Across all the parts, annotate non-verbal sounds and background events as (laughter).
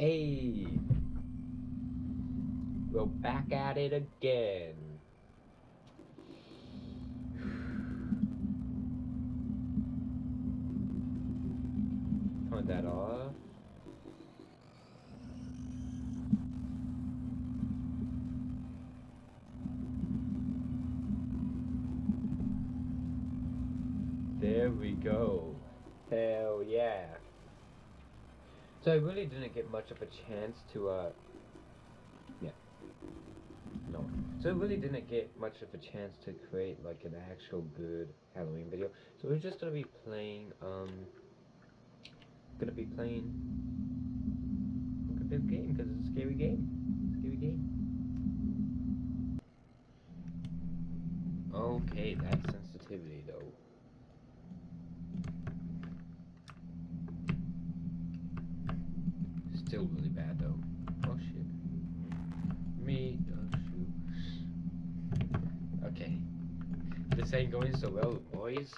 Hey! We're back at it again. (sighs) Turn that off. There we go. Hell yeah. So I really didn't get much of a chance to, uh, yeah. No. So I really didn't get much of a chance to create, like, an actual good Halloween video. So we're just gonna be playing, um, gonna be playing a good game, because it's a scary game. Scary game. Okay, that sensitivity, though. Still really bad though. Oh shit. Me. Oh shoot. Okay. This ain't going so well, boys.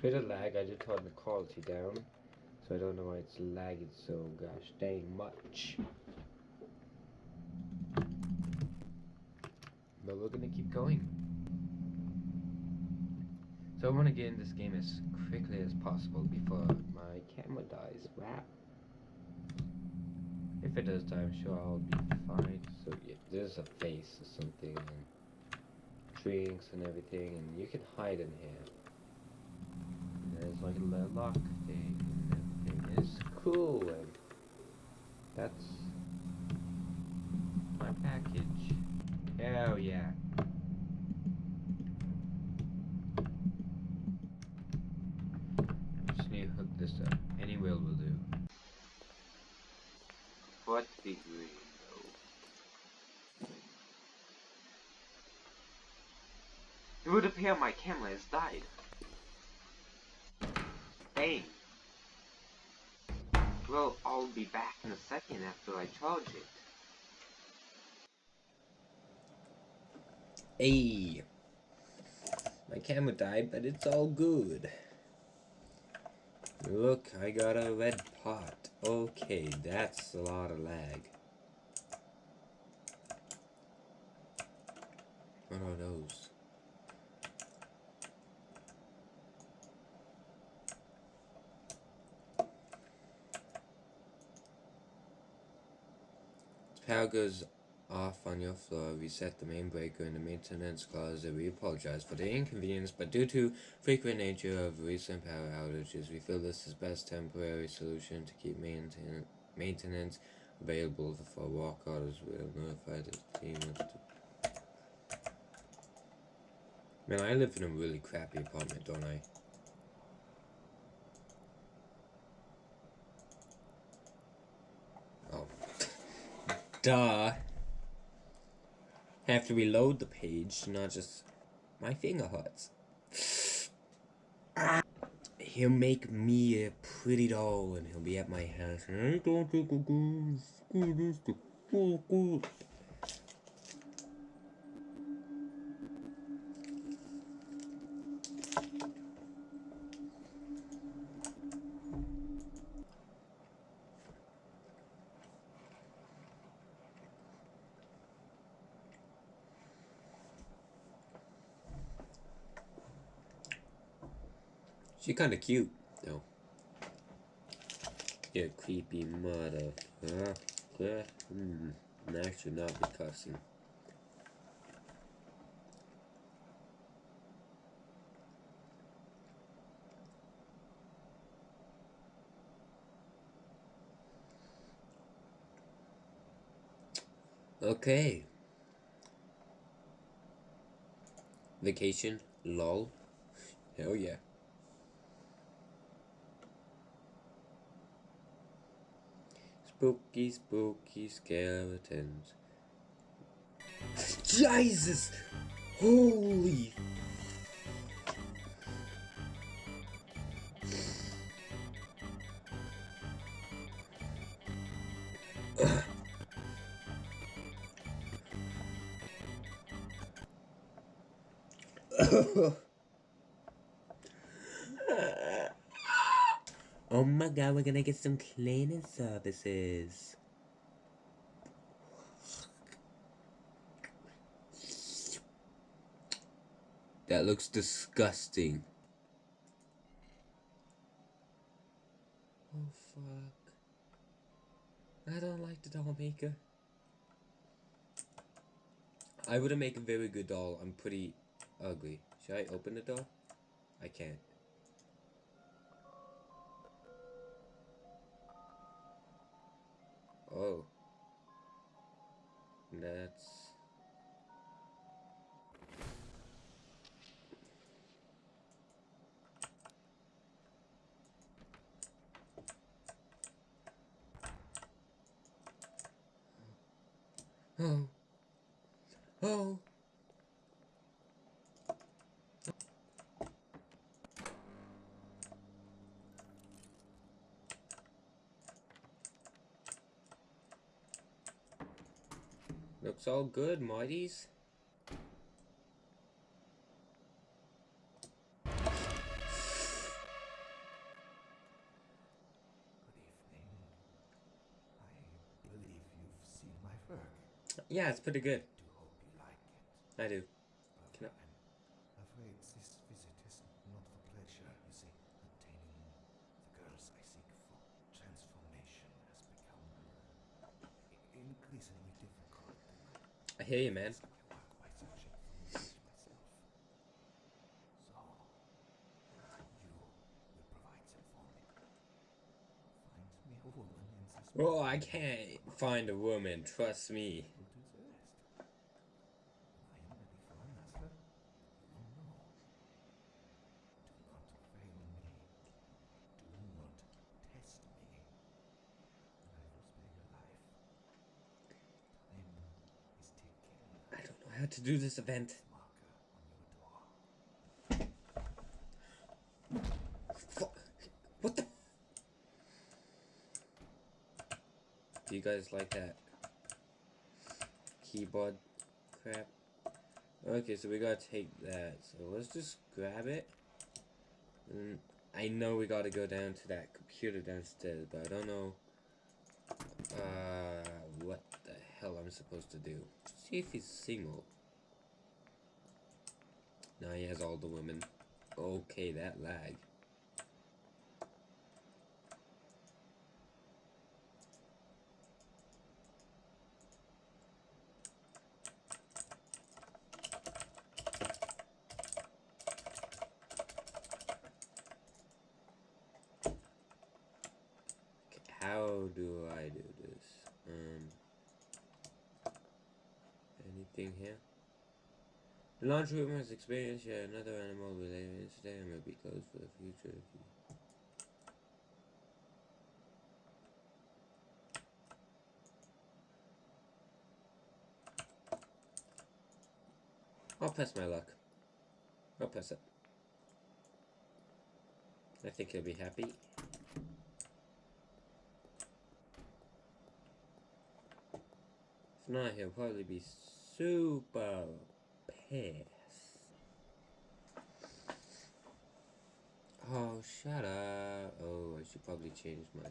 Bit of lag. I just turned the quality down, so I don't know why it's lagging so gosh dang much. But we're gonna keep going. So I want to get in this game as quickly as possible before my camera dies. Wow. If it does die, I'm sure I'll be fine. So yeah, there's a face or something, and drinks and everything, and you can hide in here. There's like a lock thing, and everything is cool, and that's my package. Hell yeah. Just need to hook this up. Any wheel will do. What degree though? It would appear my camera has died. Hey. Well, I'll be back in a second after I charge it. Hey. My camera died, but it's all good. Look, I got a red pot. Okay, that's a lot of lag. What are those? Power goes off on your floor, reset the main breaker in the maintenance closet. We apologize for the inconvenience, but due to frequent nature of recent power outages, we feel this is best temporary solution to keep maintain maintenance available for walk orders. We'll notify the team Man, I live in a really crappy apartment, don't I? Oh. Duh have to reload the page, not just my finger hurts. He'll make me a pretty doll and he'll be at my house. She kinda cute, though. You creepy mother. Huh? Yeah. Hmm. I should not be cussing. Okay. Vacation, lol. Hell yeah. Spooky, spooky skeletons. Jesus! Holy Oh my god, we're gonna get some cleaning services. That looks disgusting. Oh fuck. I don't like the doll maker. I wouldn't make a very good doll. I'm pretty ugly. Should I open the door? I can't. Oh. That's... Oh. Oh. Looks all good, Marty's. Good evening. I believe you've seen my work. Yeah, it's pretty good. Do hope you like it. I do. But Can I- I'm afraid this visit is not for pleasure. You see, obtaining the girls I seek for transformation has become i- increasingly difficult. I hear you, man. I work by searching for knowledge myself. So, you will provide some for me. Find me a hear you, man. Oh, I can't find a woman, trust me. We'll do the rest. When I am ready for another, you will know. Do not fail me. Do not test me. And I will spare your life. Time is ticking. I how to do this event. What the? Do you guys like that keyboard crap? Okay, so we gotta take that. So let's just grab it. And I know we gotta go down to that computer downstairs, but I don't know uh, what the hell I'm supposed to do. See if he's single. Now he has all the women. Okay, that lag. How do I do this? Um, anything here? The launch room has experienced yet another animal related incident and will be closed for the future. I'll press my luck. I'll press it. I think he'll be happy. If not, he'll probably be super pissed. Oh, shut up. Oh, I should probably change my...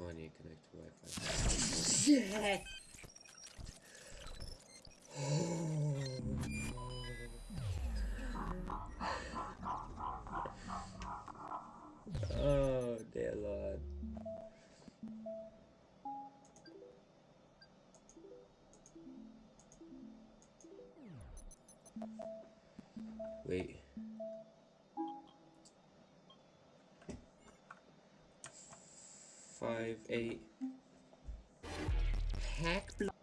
Oh, I need to connect to Wi-Fi. Shit! Wait. Five, eight. Hack block.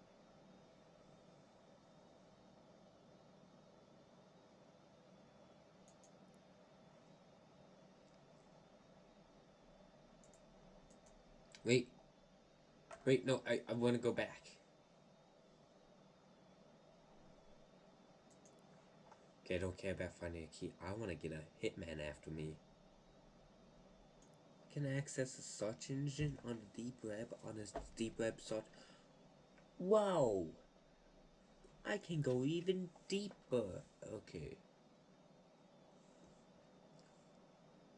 Wait. Wait, no, I, I want to go back. I don't care about finding a key. I want to get a hitman after me. Can I access a search engine on the deep web on this deep web search? Wow! I can go even deeper. Okay.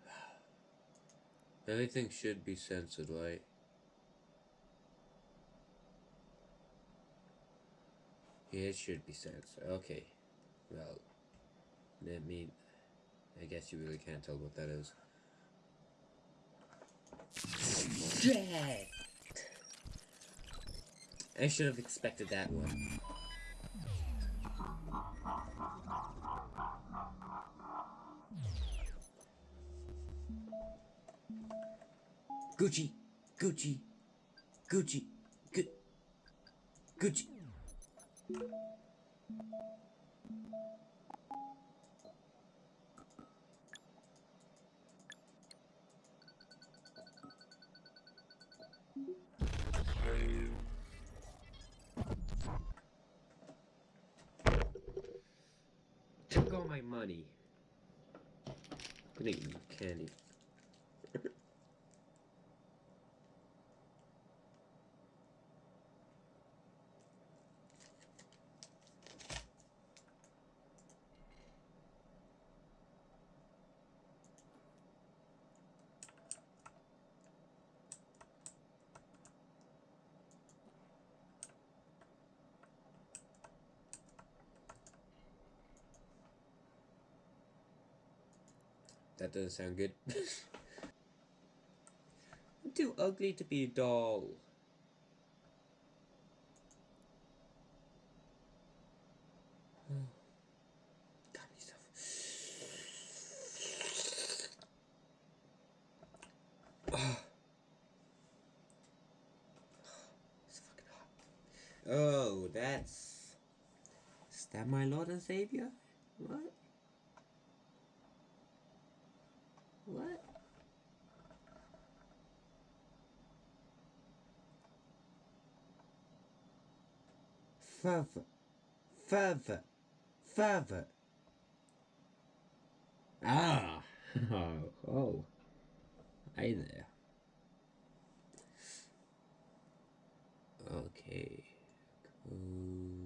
(sighs) Everything should be censored, right? Yeah, it should be censored. Okay. Well, let me... I guess you really can't tell what that is. Shit! I should have expected that one. Gucci, Gucci, Gucci, Gu Gucci. Took all my money. Gonna eat candy. That doesn't sound good. I'm (laughs) too ugly to be a doll. (sighs) (sighs) Hot. Oh, that's. Is that my Lord and Savior? What? Further. Further. Further. Ah. (laughs) Oh. oh. Hi there. Okay. Cool.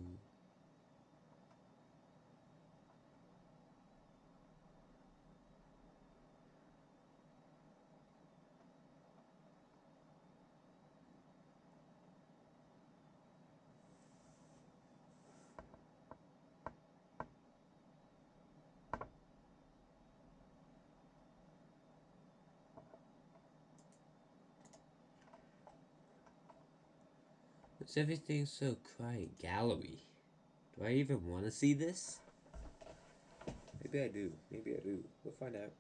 What's everything so quiet? Gallery. Do I even want to see this? Maybe I do. Maybe I do. We'll find out.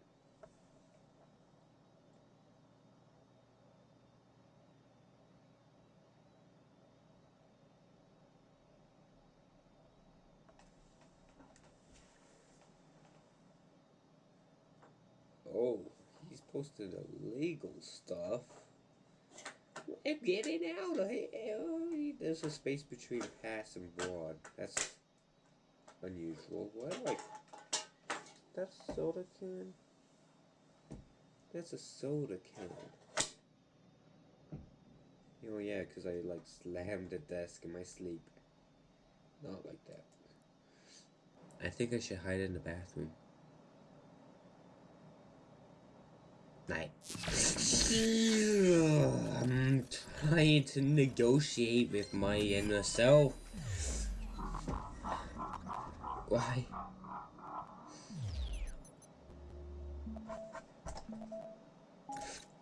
Oh, he's posted illegal stuff. I'm getting out of here. There's a space between pass and broad. That's unusual. What? I... That's soda can? That's a soda can. Oh yeah, because I like slammed the desk in my sleep. Not like that. I think I should hide in the bathroom. Night. I'm trying to negotiate with my inner self. Why?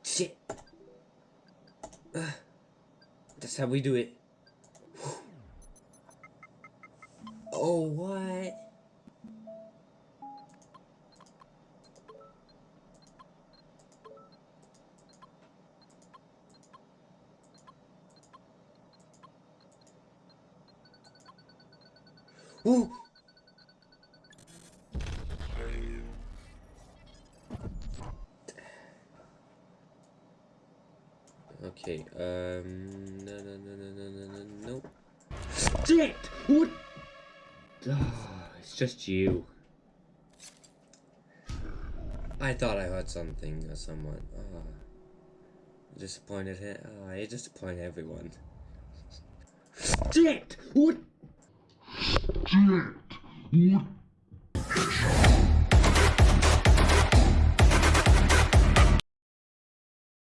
Shit. Uh, that's how we do it. Oh, what? Ooh. Okay, um, no, no, no, no, no, no, no, no. Shit! What? Oh, it's just you. I thought I heard something or someone. Oh. Disappointed him. Oh, I disappoint everyone. Shit! What? Object. What